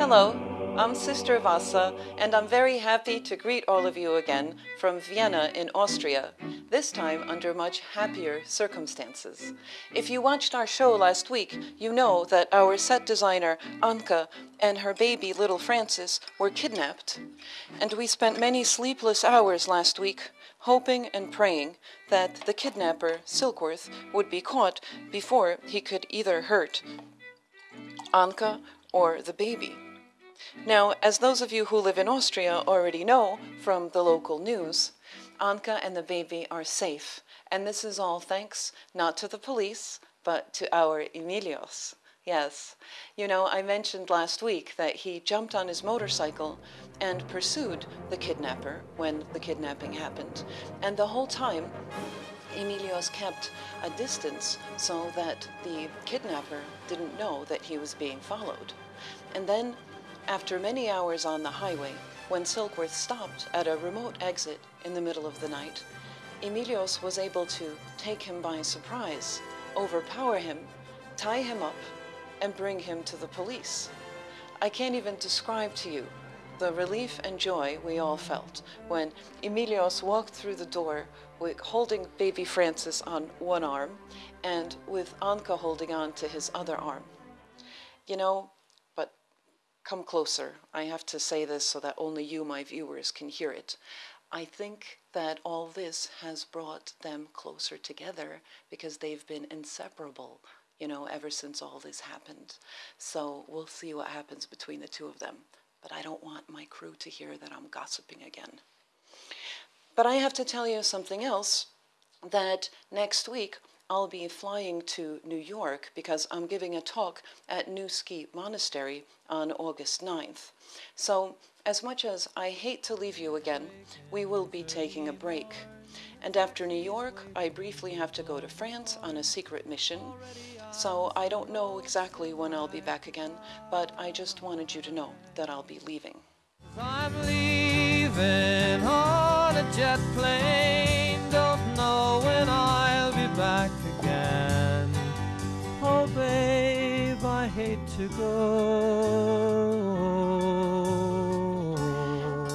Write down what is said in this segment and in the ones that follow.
Hello, I'm Sister Vassa, and I'm very happy to greet all of you again from Vienna in Austria, this time under much happier circumstances. If you watched our show last week, you know that our set designer, Anka, and her baby, little Francis, were kidnapped. And we spent many sleepless hours last week hoping and praying that the kidnapper, Silkworth, would be caught before he could either hurt Anka or the baby. Now, as those of you who live in Austria already know from the local news, Anka and the baby are safe, and this is all thanks not to the police, but to our Emilios. Yes, you know, I mentioned last week that he jumped on his motorcycle and pursued the kidnapper when the kidnapping happened. And the whole time, Emilios kept a distance so that the kidnapper didn't know that he was being followed. And then after many hours on the highway, when Silkworth stopped at a remote exit in the middle of the night, Emilios was able to take him by surprise, overpower him, tie him up, and bring him to the police. I can't even describe to you the relief and joy we all felt when Emilios walked through the door with, holding baby Francis on one arm and with Anka holding on to his other arm. You know, come closer. I have to say this so that only you, my viewers, can hear it. I think that all this has brought them closer together because they've been inseparable, you know, ever since all this happened. So we'll see what happens between the two of them. But I don't want my crew to hear that I'm gossiping again. But I have to tell you something else that next week I'll be flying to New York because I'm giving a talk at New Skete Monastery on August 9th. So, as much as I hate to leave you again, we will be taking a break. And after New York, I briefly have to go to France on a secret mission. So I don't know exactly when I'll be back again, but I just wanted you to know that I'll be leaving. I'm leaving on a jet plane, to go.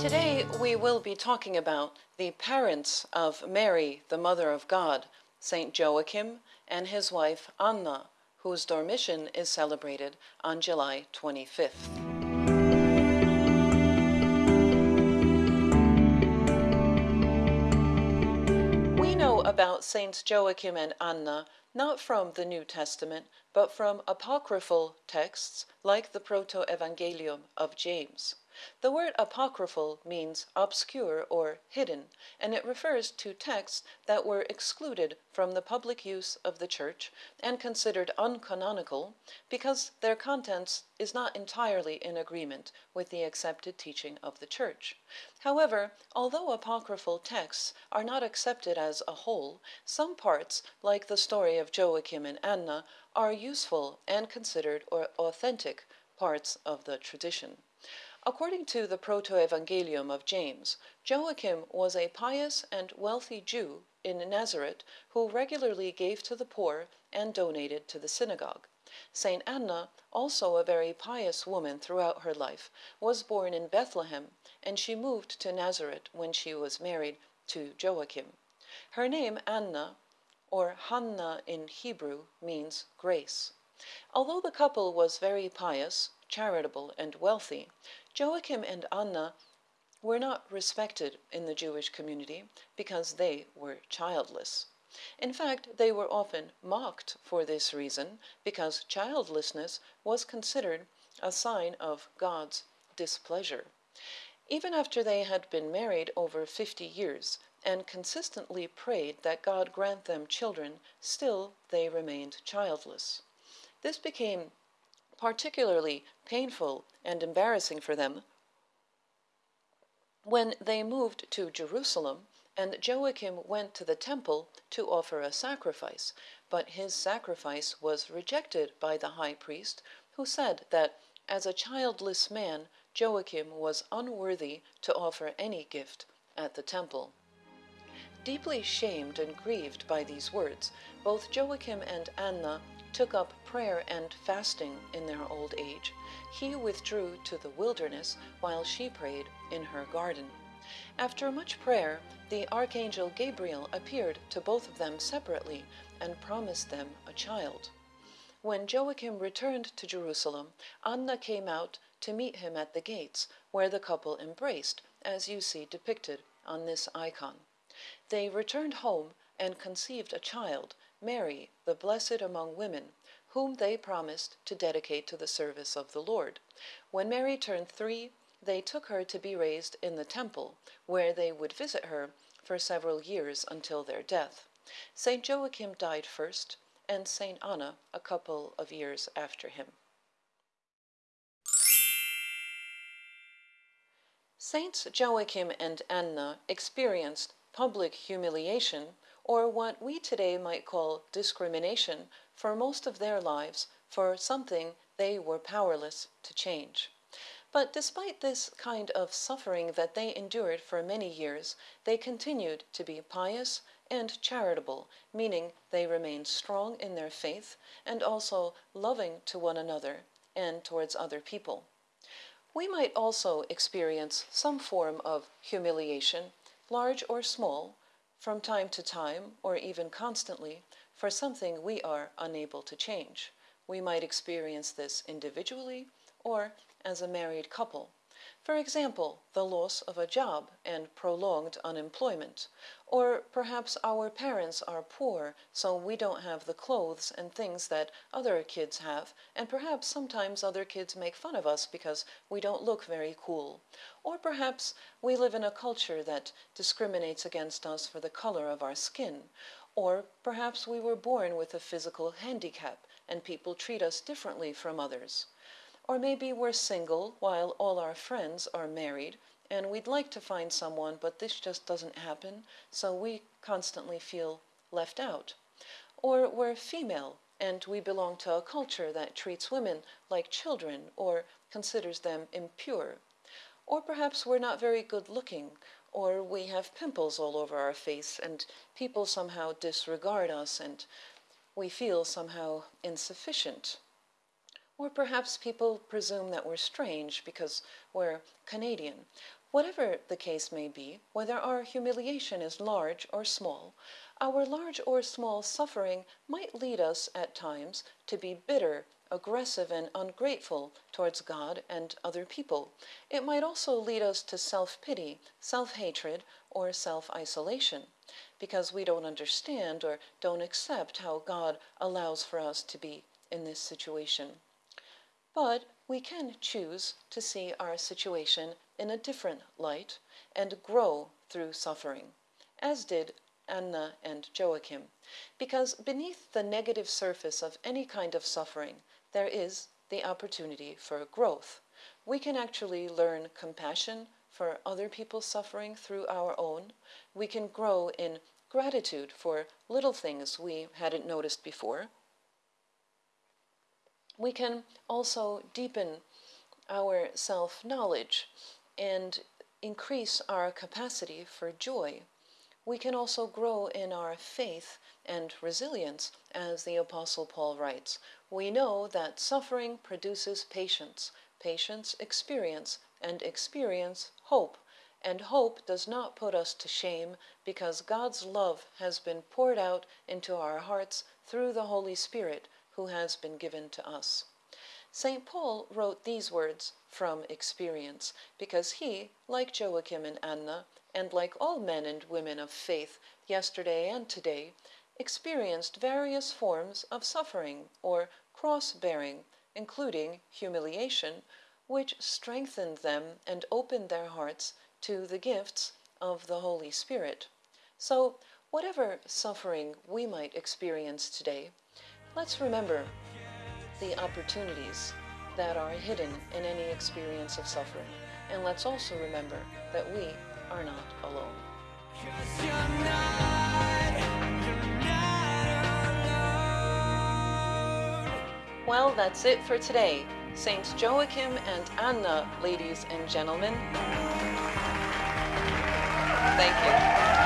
Today, we will be talking about the parents of Mary, the Mother of God, Saint Joachim, and his wife Anna, whose Dormition is celebrated on July 25th. We know about Saints Joachim and Anna not from the New Testament, but from apocryphal texts like the Proto-Evangelium of James. The word apocryphal means obscure or hidden, and it refers to texts that were excluded from the public use of the Church and considered uncanonical because their contents is not entirely in agreement with the accepted teaching of the Church. However, although apocryphal texts are not accepted as a whole, some parts, like the story of Joachim and Anna, are useful and considered authentic parts of the tradition. According to the Proto-Evangelium of James, Joachim was a pious and wealthy Jew in Nazareth who regularly gave to the poor and donated to the synagogue. Saint Anna, also a very pious woman throughout her life, was born in Bethlehem, and she moved to Nazareth when she was married to Joachim. Her name Anna, or Hannah in Hebrew, means grace. Although the couple was very pious, charitable, and wealthy, Joachim and Anna were not respected in the Jewish community because they were childless. In fact, they were often mocked for this reason because childlessness was considered a sign of God's displeasure. Even after they had been married over 50 years and consistently prayed that God grant them children, still they remained childless. This became particularly painful and embarrassing for them when they moved to Jerusalem and Joachim went to the temple to offer a sacrifice, but his sacrifice was rejected by the high priest, who said that as a childless man, Joachim was unworthy to offer any gift at the temple. Deeply shamed and grieved by these words, both Joachim and Anna took up prayer and fasting in their old age. He withdrew to the wilderness while she prayed in her garden. After much prayer, the archangel Gabriel appeared to both of them separately and promised them a child. When Joachim returned to Jerusalem, Anna came out to meet him at the gates, where the couple embraced, as you see depicted on this icon. They returned home and conceived a child, Mary, the blessed among women, whom they promised to dedicate to the service of the Lord. When Mary turned three, they took her to be raised in the temple, where they would visit her for several years until their death. St. Joachim died first, and St. Anna a couple of years after him. Saints Joachim and Anna experienced public humiliation, or what we today might call discrimination, for most of their lives for something they were powerless to change. But despite this kind of suffering that they endured for many years, they continued to be pious and charitable, meaning they remained strong in their faith and also loving to one another and towards other people. We might also experience some form of humiliation large or small, from time to time or even constantly, for something we are unable to change. We might experience this individually or as a married couple. For example, the loss of a job and prolonged unemployment. Or perhaps our parents are poor, so we don't have the clothes and things that other kids have, and perhaps sometimes other kids make fun of us because we don't look very cool. Or perhaps we live in a culture that discriminates against us for the color of our skin. Or perhaps we were born with a physical handicap and people treat us differently from others. Or maybe we're single while all our friends are married and we'd like to find someone, but this just doesn't happen, so we constantly feel left out. Or we're female and we belong to a culture that treats women like children or considers them impure. Or perhaps we're not very good looking, or we have pimples all over our face and people somehow disregard us and we feel somehow insufficient. Or perhaps people presume that we're strange because we're Canadian. Whatever the case may be, whether our humiliation is large or small, our large or small suffering might lead us at times to be bitter, aggressive, and ungrateful towards God and other people. It might also lead us to self pity, self hatred, or self isolation, because we don't understand or don't accept how God allows for us to be in this situation. But we can choose to see our situation in a different light and grow through suffering, as did Anna and Joachim, because beneath the negative surface of any kind of suffering, there is the opportunity for growth. We can actually learn compassion for other people's suffering through our own. We can grow in gratitude for little things we hadn't noticed before we can also deepen our self knowledge and increase our capacity for joy. We can also grow in our faith and resilience, as the Apostle Paul writes. We know that suffering produces patience, patience, experience, and experience, hope. And hope does not put us to shame because God's love has been poured out into our hearts through the Holy Spirit who has been given to us. St. Paul wrote these words from experience because he, like Joachim and Anna, and like all men and women of faith yesterday and today, experienced various forms of suffering or cross bearing, including humiliation, which strengthened them and opened their hearts to the gifts of the Holy Spirit. So, whatever suffering we might experience today, Let's remember the opportunities that are hidden in any experience of suffering. And let's also remember that we are not alone. Well, that's it for today. Saints Joachim and Anna, ladies and gentlemen. Thank you.